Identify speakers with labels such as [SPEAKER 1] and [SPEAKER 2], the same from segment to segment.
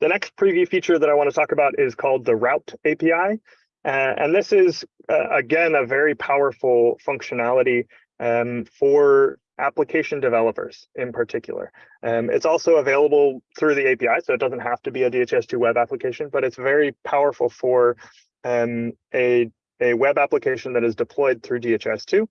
[SPEAKER 1] The next preview feature that I want to talk about is called the Route API. Uh, and this is, uh, again, a very powerful functionality um, for application developers in particular. Um, it's also available through the API, so it doesn't have to be a DHIS2 web application, but it's very powerful for um, a, a web application that is deployed through DHIS2.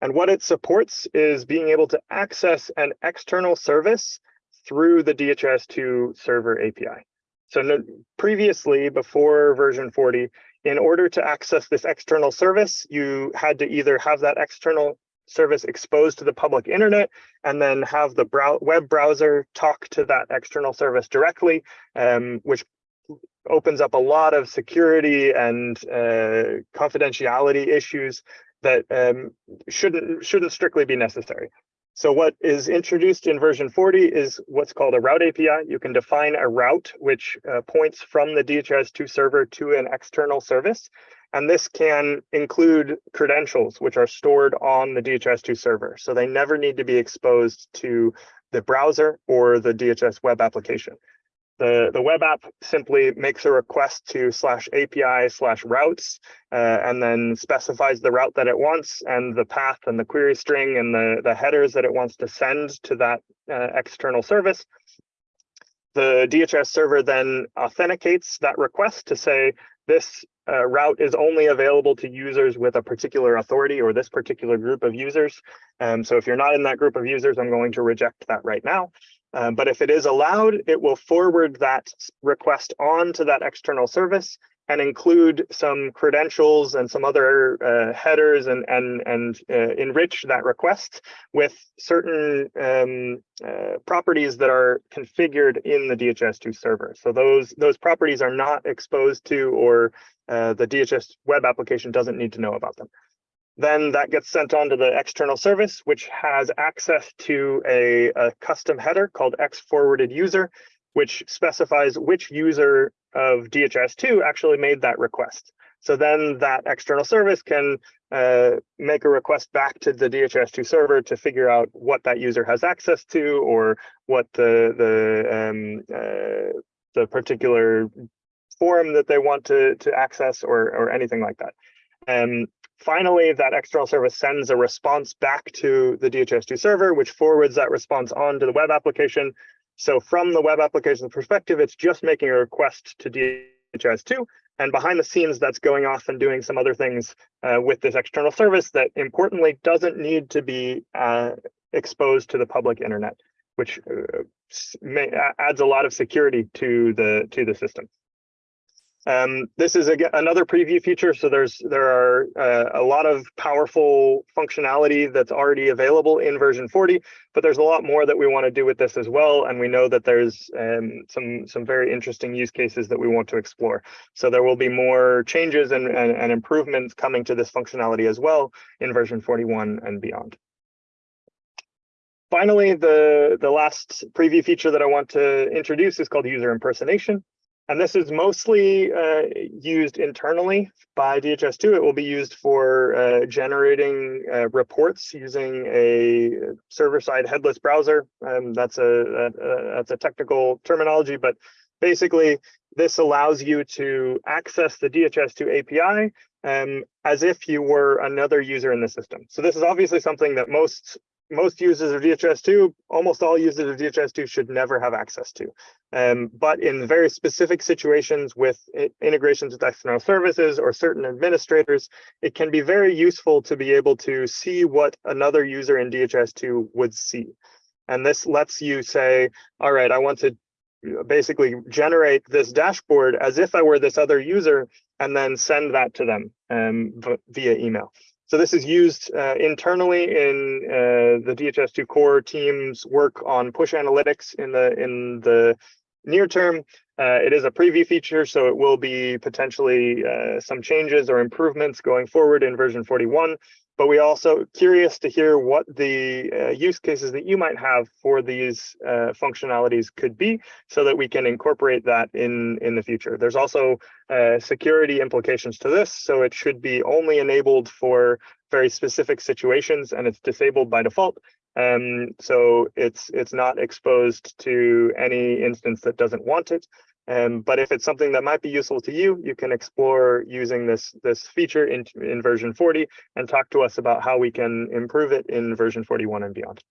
[SPEAKER 1] And what it supports is being able to access an external service through the DHIS2 server API. So no, previously, before version 40, in order to access this external service, you had to either have that external service exposed to the public internet and then have the brow web browser talk to that external service directly, um, which opens up a lot of security and uh, confidentiality issues that um, shouldn't shouldn't strictly be necessary. So what is introduced in version 40 is what's called a route API. You can define a route which uh, points from the DHIS2 server to an external service. And this can include credentials, which are stored on the DHIS2 server. So they never need to be exposed to the browser or the DHIS web application. The, the web app simply makes a request to slash API slash routes uh, and then specifies the route that it wants and the path and the query string and the, the headers that it wants to send to that uh, external service. The DHIS server then authenticates that request to say, this uh, route is only available to users with a particular authority or this particular group of users. Um, so if you're not in that group of users, I'm going to reject that right now. Um, but if it is allowed, it will forward that request on to that external service and include some credentials and some other uh, headers and and and uh, enrich that request with certain um, uh, properties that are configured in the DHIS2 server. So those those properties are not exposed to or uh, the DHIS web application doesn't need to know about them. Then that gets sent on to the external service, which has access to a, a custom header called X forwarded user, which specifies which user of DHIS2 actually made that request. So then that external service can uh, make a request back to the DHIS2 server to figure out what that user has access to or what the the um, uh, the particular form that they want to to access or or anything like that. And finally, that external service sends a response back to the DHIS2 server, which forwards that response on to the web application, so from the web application perspective, it's just making a request to DHIS2. And behind the scenes, that's going off and doing some other things uh, with this external service that importantly doesn't need to be uh, exposed to the public internet, which uh, may, adds a lot of security to the to the system. Um, this is again another preview feature. So there's there are uh, a lot of powerful functionality that's already available in version 40, but there's a lot more that we want to do with this as well. And we know that there's um, some some very interesting use cases that we want to explore. So there will be more changes and, and, and improvements coming to this functionality as well in version 41 and beyond. Finally, the, the last preview feature that I want to introduce is called user impersonation. And this is mostly uh, used internally by DHIS2. It will be used for uh, generating uh, reports using a server-side headless browser. Um, that's a, a, that's a technical terminology, but basically this allows you to access the DHIS2 API um, as if you were another user in the system. So this is obviously something that most most users of DHIS2, almost all users of DHIS2 should never have access to. Um, but in very specific situations with integrations with external services or certain administrators, it can be very useful to be able to see what another user in DHIS2 would see. And this lets you say, all right, I want to basically generate this dashboard as if I were this other user and then send that to them um, via email. So this is used uh, internally in uh, the DHIS2 core team's work on push analytics in the in the near term. Uh, it is a preview feature, so it will be potentially uh, some changes or improvements going forward in version 41 but we also curious to hear what the uh, use cases that you might have for these uh, functionalities could be so that we can incorporate that in in the future. There's also uh, security implications to this so it should be only enabled for very specific situations and it's disabled by default. Um, so it's it's not exposed to any instance that doesn't want it. Um, but if it's something that might be useful to you, you can explore using this this feature in, in version 40 and talk to us about how we can improve it in version 41 and beyond.